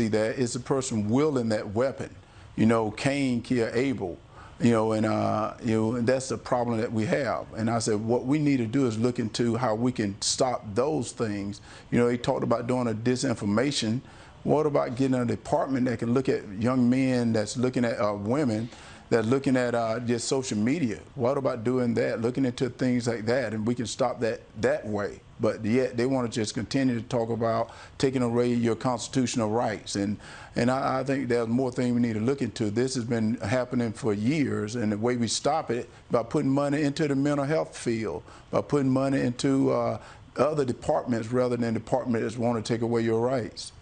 see that is the person wielding that weapon. You know, Cain killed Abel. You know, and uh, you know, and that's the problem that we have. And I said, what we need to do is look into how we can stop those things. You know, he talked about doing a disinformation. What about getting a department that can look at young men that's looking at uh, women that's looking at uh, just social media. What about doing that, looking into things like that, and we can stop that that way. But yet they want to just continue to talk about taking away your constitutional rights, and and I, I think there's more things we need to look into. This has been happening for years, and the way we stop it by putting money into the mental health field, by putting money into uh, other departments rather than departments that want to take away your rights.